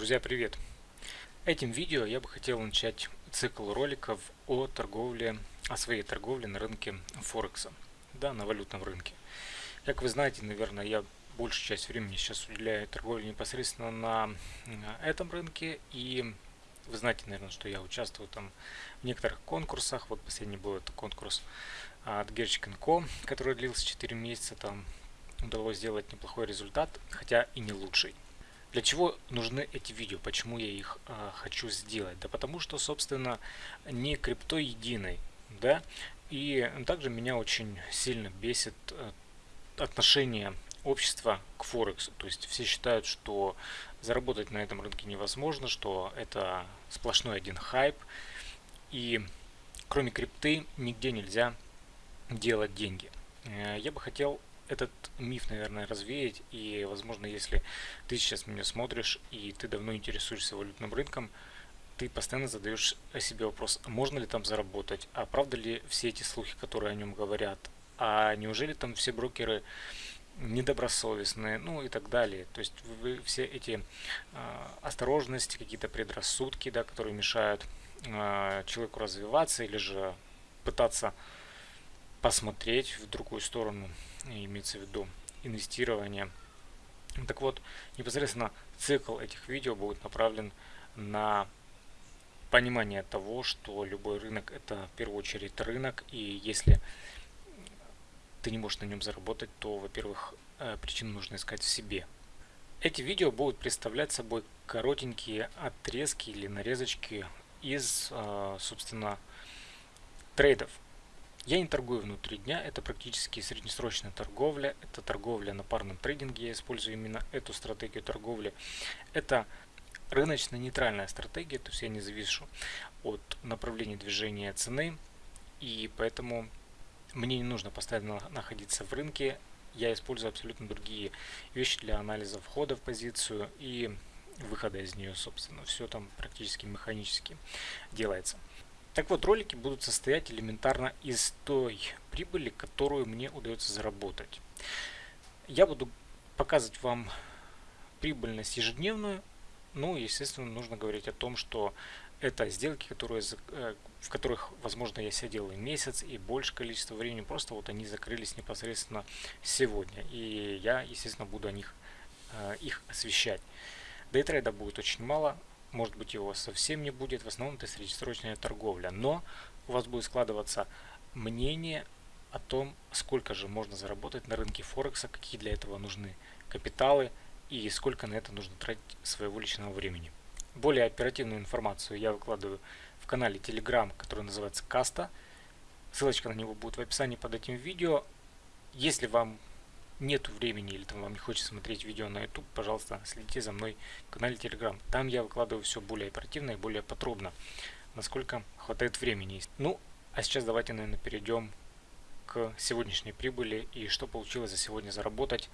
Друзья, привет! Этим видео я бы хотел начать цикл роликов о торговле, о своей торговле на рынке Форекса, да, на валютном рынке. Как вы знаете, наверное, я большую часть времени сейчас уделяю торговле непосредственно на этом рынке и вы знаете, наверное, что я участвую там в некоторых конкурсах. Вот последний был это конкурс от Gerchik который длился 4 месяца. Там удалось сделать неплохой результат, хотя и не лучший. Для чего нужны эти видео? Почему я их э, хочу сделать? Да потому что, собственно, не крипто единый, да, и также меня очень сильно бесит э, отношение общества к Форексу. То есть все считают, что заработать на этом рынке невозможно, что это сплошной один хайп, и кроме крипты нигде нельзя делать деньги. Э, я бы хотел этот миф, наверное, развеять. И, возможно, если ты сейчас меня смотришь и ты давно интересуешься валютным рынком, ты постоянно задаешь себе вопрос, можно ли там заработать, а правда ли все эти слухи, которые о нем говорят, а неужели там все брокеры недобросовестные, ну и так далее. То есть вы, все эти э, осторожности, какие-то предрассудки, да, которые мешают э, человеку развиваться или же пытаться посмотреть в другую сторону, имеется в виду инвестирование. Так вот, непосредственно цикл этих видео будет направлен на понимание того, что любой рынок это в первую очередь рынок, и если ты не можешь на нем заработать, то, во-первых, э, причину нужно искать в себе. Эти видео будут представлять собой коротенькие отрезки или нарезочки из, э, собственно, трейдов, я не торгую внутри дня, это практически среднесрочная торговля, это торговля на парном трейдинге, я использую именно эту стратегию торговли. Это рыночно-нейтральная стратегия, то есть я не завишу от направления движения цены, и поэтому мне не нужно постоянно находиться в рынке, я использую абсолютно другие вещи для анализа входа в позицию и выхода из нее, собственно. Все там практически механически делается. Так вот, ролики будут состоять элементарно из той прибыли, которую мне удается заработать. Я буду показывать вам прибыльность ежедневную, ну, естественно, нужно говорить о том, что это сделки, которые, э, в которых, возможно, я сидел и месяц, и больше количество времени, просто вот они закрылись непосредственно сегодня. И я, естественно, буду о них э, их освещать. Дейтрейда будет очень мало, может быть его совсем не будет, в основном это среднесрочная торговля. Но у вас будет складываться мнение о том, сколько же можно заработать на рынке Форекса, какие для этого нужны капиталы и сколько на это нужно тратить своего личного времени. Более оперативную информацию я выкладываю в канале Telegram, который называется Каста. Ссылочка на него будет в описании под этим видео. Если вам нет времени или там вам не хочется смотреть видео на YouTube, пожалуйста, следите за мной в канале Telegram. Там я выкладываю все более оперативно и более подробно, насколько хватает времени. Ну, а сейчас давайте, наверное, перейдем к сегодняшней прибыли и что получилось за сегодня заработать.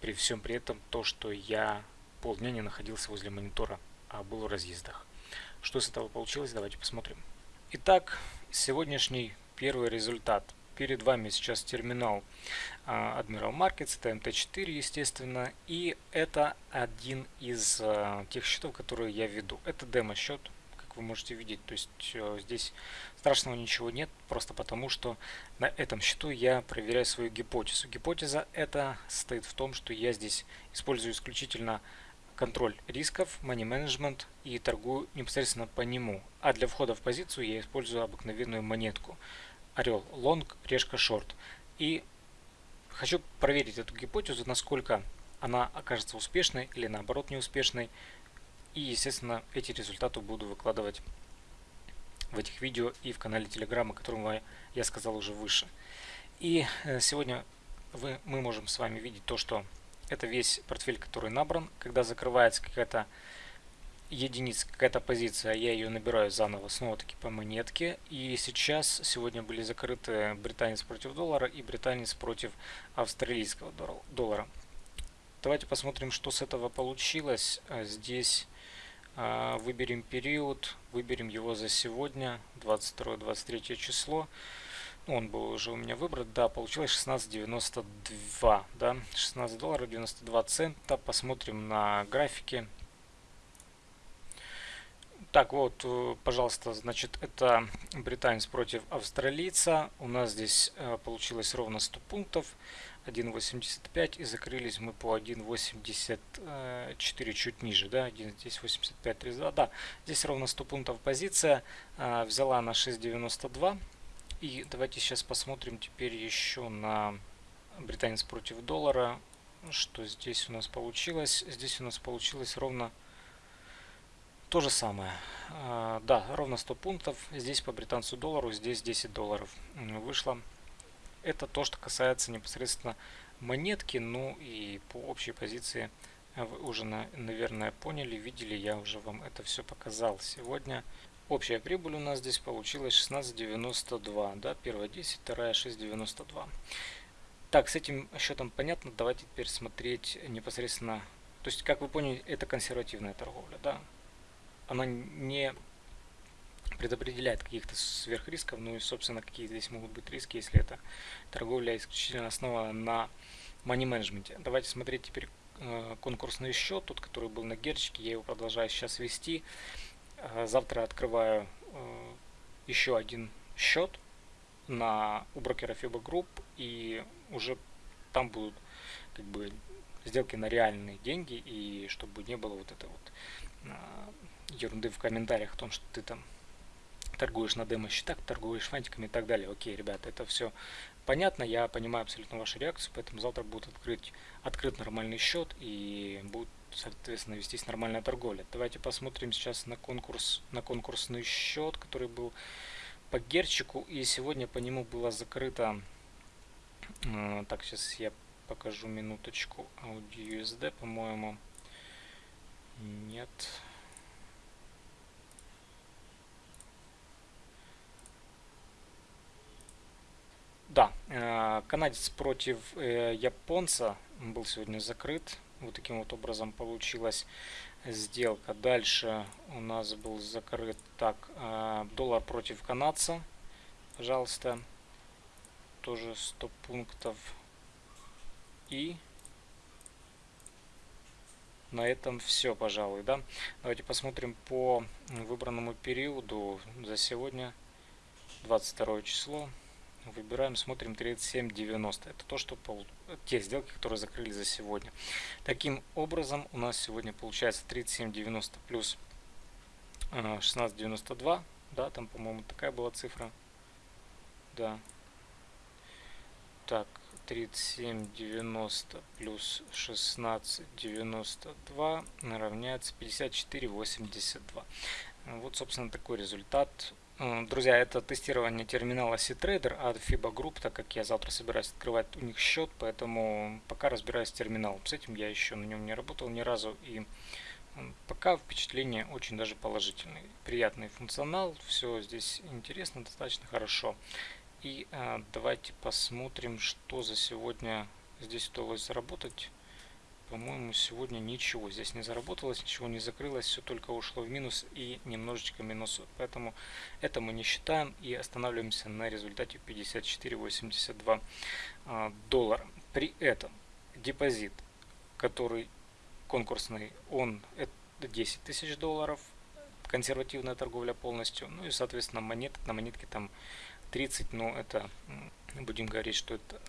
При всем при этом то, что я полдня не находился возле монитора, а был в разъездах. Что с этого получилось, давайте посмотрим. Итак, сегодняшний первый результат – Перед вами сейчас терминал а, Admiral Markets, это MT4, естественно, и это один из а, тех счетов, которые я веду. Это демо-счет, как вы можете видеть, то есть э, здесь страшного ничего нет, просто потому что на этом счету я проверяю свою гипотезу. Гипотеза это состоит в том, что я здесь использую исключительно контроль рисков, money management и торгую непосредственно по нему. А для входа в позицию я использую обыкновенную монетку орел long, решка short. И хочу проверить эту гипотезу, насколько она окажется успешной или наоборот неуспешной. И, естественно, эти результаты буду выкладывать в этих видео и в канале Telegram, о котором я сказал уже выше. И э, сегодня вы, мы можем с вами видеть то, что это весь портфель, который набран. Когда закрывается какая-то единиц какая-то позиция, я ее набираю заново снова-таки по монетке. И сейчас, сегодня были закрыты британец против доллара и британец против австралийского доллара. Давайте посмотрим, что с этого получилось. А, здесь а, выберем период, выберем его за сегодня, 22-23 число. Он был уже у меня выбран, да, получилось 16.92, да, 16 долларов 92 цента. Посмотрим на графике Так, вот, э, пожалуйста, значит, это британец против австралийца. У нас здесь э, получилось ровно 100 пунктов. 1.85 и закрылись мы по 1.84 чуть ниже, да, здесь 85.32, да, здесь ровно 100 пунктов позиция, э, взяла на 6.92 и давайте сейчас посмотрим теперь еще на британец против доллара, что здесь у нас получилось, здесь у нас получилось ровно то же самое. А, да, ровно 100 пунктов. Здесь по британцу доллару, здесь 10 долларов вышло. Это то, что касается непосредственно монетки. Ну и по общей позиции вы уже, наверное, поняли, видели. Я уже вам это все показал сегодня. Общая прибыль у нас здесь получилась 16.92. Да, первая 10, вторая 6.92. Так, с этим счетом понятно. Давайте теперь смотреть непосредственно. То есть, как вы поняли, это консервативная торговля. Да? Она не предопределяет каких-то сверхрисков, ну и, собственно, какие здесь могут быть риски, если это торговля исключительно основана на money менеджменте. Давайте смотреть теперь э, конкурсный счет, тот, который был на герчике, я его продолжаю сейчас вести. Э, завтра открываю э, еще один счет на у брокера FIBA Group, и уже там будут как бы сделки на реальные деньги, и чтобы не было вот это вот ерунды в комментариях о том, что ты там торгуешь на демо-счетах, торгуешь фантиками и так далее. Окей, ребята, это все понятно, я понимаю абсолютно вашу реакцию, поэтому завтра будет открыть, открыт нормальный счет и будет, соответственно, вестись нормальная торговля. Давайте посмотрим сейчас на конкурс, на конкурсный счет, который был по герчику, и сегодня по нему было закрыто, э, так, сейчас я покажу минуточку, Audi USD, по-моему, нет, Да, э, канадец против э, японца был сегодня закрыт. Вот таким вот образом получилась сделка. Дальше у нас был закрыт так э, доллар против канадца. Пожалуйста, тоже 100 пунктов. И на этом все, пожалуй, да. Давайте посмотрим по выбранному периоду за сегодня, 22 число. Выбираем, смотрим 37.90. Это то, что пол... те сделки, которые закрыли за сегодня. Таким образом, у нас сегодня получается 37.90 плюс 16.92. Э, да, там, по-моему, такая была цифра. Да. Так, 37.90 плюс 16.92 равняется 54.82. Вот, собственно, такой результат Друзья, это тестирование терминала C-Trader от FIBA Group, так как я завтра собираюсь открывать у них счет, поэтому пока разбираюсь с терминалом. С этим я еще на нем не работал ни разу, и пока впечатление очень даже положительное. Приятный функционал, все здесь интересно, достаточно хорошо. И а, давайте посмотрим, что за сегодня здесь удалось заработать. По-моему, сегодня ничего здесь не заработалось, ничего не закрылось, все только ушло в минус и немножечко минус. Поэтому это мы не считаем и останавливаемся на результате 54,82 а, доллара. При этом депозит, который конкурсный, он это 10 тысяч долларов, консервативная торговля полностью, ну и соответственно монет, на монетке там 30, но это будем говорить, что это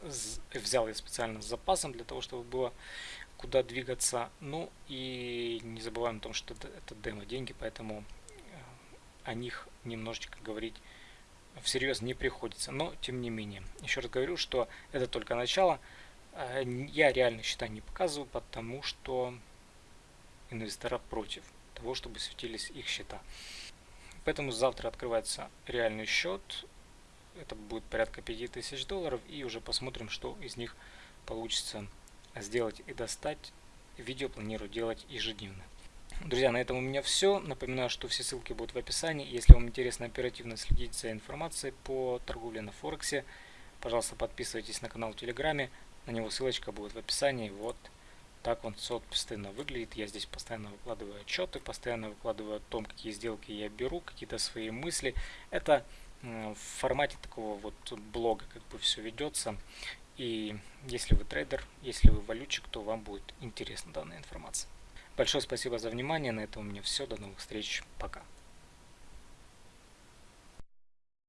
взял я специально с запасом для того, чтобы было куда двигаться. Ну и не забываем о том, что это, демо деньги, поэтому э, о них немножечко говорить всерьез не приходится. Но тем не менее, еще раз говорю, что это только начало. Э, я реально счета не показываю, потому что инвестора против того, чтобы светились их счета. Поэтому завтра открывается реальный счет. Это будет порядка 5000 долларов. И уже посмотрим, что из них получится сделать и достать. Видео планирую делать ежедневно. Друзья, на этом у меня все. Напоминаю, что все ссылки будут в описании. Если вам интересно оперативно следить за информацией по торговле на Форексе, пожалуйста, подписывайтесь на канал в Телеграме. На него ссылочка будет в описании. Вот так он, собственно, выглядит. Я здесь постоянно выкладываю отчеты, постоянно выкладываю о том, какие сделки я беру, какие-то свои мысли. Это в формате такого вот блога как бы все ведется. И если вы трейдер, если вы валютчик, то вам будет интересна данная информация. Большое спасибо за внимание. На этом у меня все. До новых встреч. Пока.